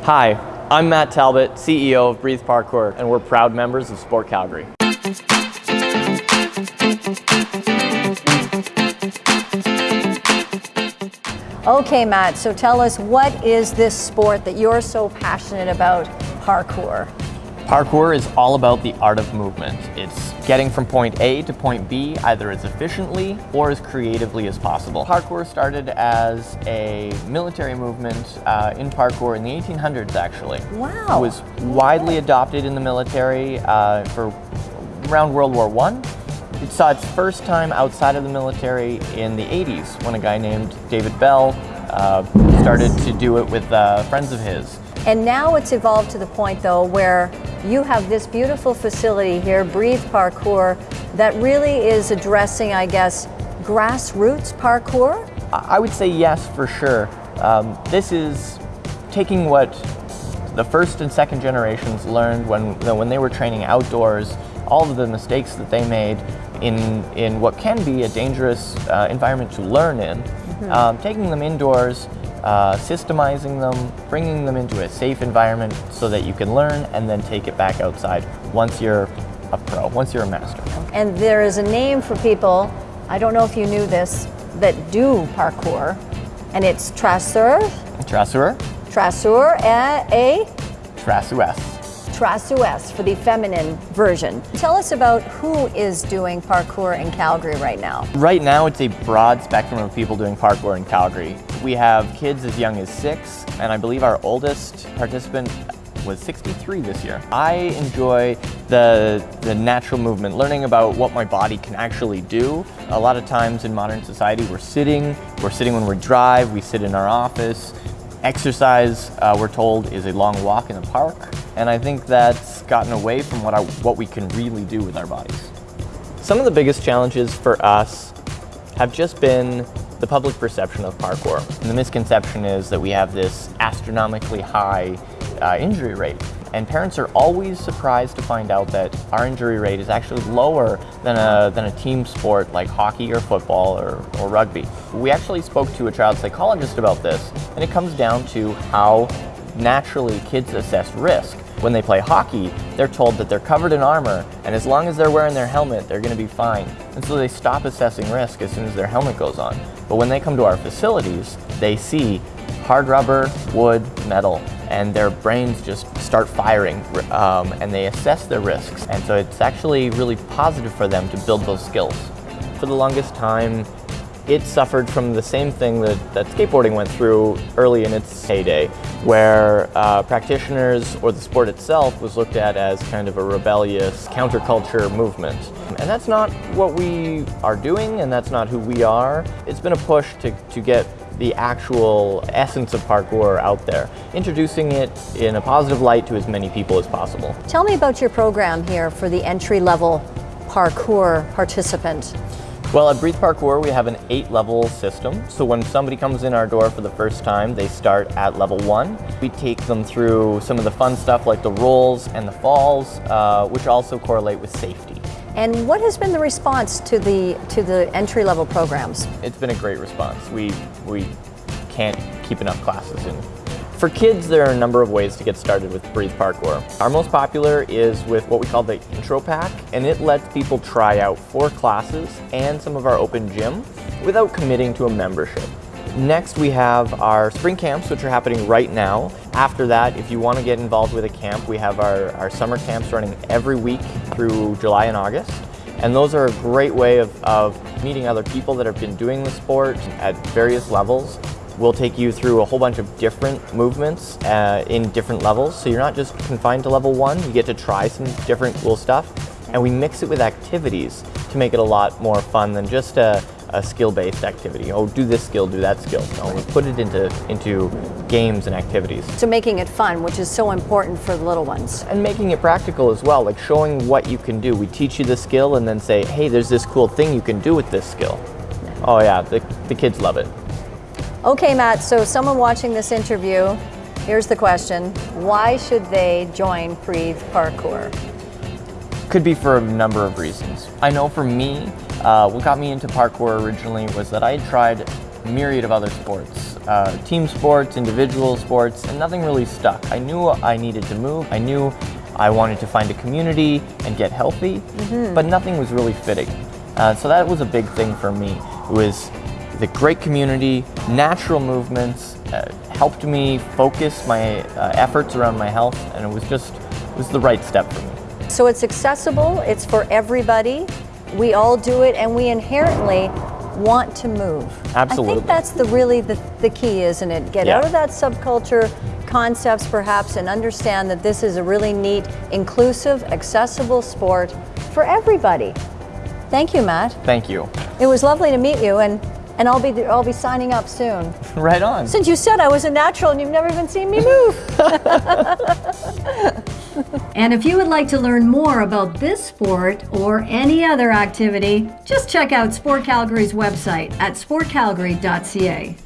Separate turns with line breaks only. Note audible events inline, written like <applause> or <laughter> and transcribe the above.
Hi, I'm Matt Talbot, CEO of Breathe Parkour, and we're proud members of Sport Calgary.
Okay, Matt, so tell us what is this sport that you're so passionate about, parkour?
Parkour is all about the art of movement. It's getting from point A to point B either as efficiently or as creatively as possible. Parkour started as a military movement uh, in parkour in the 1800s actually.
Wow.
It was widely adopted in the military uh, for around World War One. It saw its first time outside of the military in the 80s when a guy named David Belle uh, started to do it with uh, friends of his.
And now it's evolved to the point though where you have this beautiful facility here, Breathe Parkour, that really is addressing, I guess, grassroots parkour?
I would say yes, for sure. Um, this is taking what the first and second generations learned when, when they were training outdoors, all of the mistakes that they made in, in what can be a dangerous uh, environment to learn in, mm -hmm. um, taking them indoors, uh, systemizing them, bringing them into a safe environment so that you can learn and then take it back outside once you're a pro, once you're a master.
And there is a name for people, I don't know if you knew this, that do parkour, and it's traceur.
Traceur.
Traceur, a, a?
Traceuse.
Traceuse for the feminine version. Tell us about who is doing parkour in Calgary right now.
Right now it's a broad spectrum of people doing parkour in Calgary. We have kids as young as six, and I believe our oldest participant was 63 this year. I enjoy the, the natural movement, learning about what my body can actually do. A lot of times in modern society we're sitting, we're sitting when we drive, we sit in our office. Exercise, uh, we're told, is a long walk in the park and I think that's gotten away from what, what we can really do with our bodies. Some of the biggest challenges for us have just been the public perception of parkour. And the misconception is that we have this astronomically high uh, injury rate. And parents are always surprised to find out that our injury rate is actually lower than a, than a team sport like hockey or football or, or rugby. We actually spoke to a child psychologist about this, and it comes down to how naturally kids assess risk. When they play hockey, they're told that they're covered in armor, and as long as they're wearing their helmet, they're going to be fine. And so they stop assessing risk as soon as their helmet goes on. But when they come to our facilities, they see hard rubber, wood, metal, and their brains just start firing, um, and they assess their risks. And so it's actually really positive for them to build those skills. For the longest time, it suffered from the same thing that, that skateboarding went through early in its heyday, where uh, practitioners or the sport itself was looked at as kind of a rebellious counterculture movement. And that's not what we are doing, and that's not who we are. It's been a push to, to get the actual essence of parkour out there, introducing it in a positive light to as many people as possible.
Tell me about your program here for the entry-level parkour participant.
Well, at Breathe Parkour, we have an eight-level system. So when somebody comes in our door for the first time, they start at level one. We take them through some of the fun stuff like the rolls and the falls, uh, which also correlate with safety.
And what has been the response to the to the entry-level programs?
It's been a great response. We we can't keep enough classes in for kids, there are a number of ways to get started with Breathe Parkour. Our most popular is with what we call the Intro Pack, and it lets people try out four classes and some of our open gym without committing to a membership. Next, we have our spring camps, which are happening right now. After that, if you want to get involved with a camp, we have our, our summer camps running every week through July and August. And those are a great way of, of meeting other people that have been doing the sport at various levels We'll take you through a whole bunch of different movements uh, in different levels. So you're not just confined to level one, you get to try some different cool stuff. And we mix it with activities to make it a lot more fun than just a, a skill-based activity. Oh, do this skill, do that skill. No, we put it into, into games and activities.
So making it fun, which is so important for the little ones.
And making it practical as well, like showing what you can do. We teach you the skill and then say, hey, there's this cool thing you can do with this skill. Oh yeah, the, the kids love it.
Okay, Matt, so someone watching this interview, here's the question. Why should they join Breathe Parkour?
Could be for a number of reasons. I know for me, uh, what got me into parkour originally was that I had tried a myriad of other sports. uh, team sports, individual sports, and nothing really stuck. I knew I needed to move. I knew I wanted to find a community and get healthy, but nothing was really fitting. Uh, so that was a big thing for me. It was the great community, natural movements, uh, helped me focus my uh, efforts around my health, and it was just it was the right step for me.
So it's accessible, it's for everybody. We all do it, and we inherently want to move.
Absolutely.
I think that's the really the, the key, isn't it? Get
Yeah.
out of that subculture concepts perhaps and understand that this is a really neat, inclusive, accessible sport for everybody. Thank you, Matt.
Thank you.
It was lovely to meet you and and I'll be I'll be signing up soon. <laughs>
right on.
Since you said I was a natural and you've never even seen me move. <laughs> and if you would like to learn more about this sport or any other activity, just check out Sport Calgary's website at sportcalgary.ca.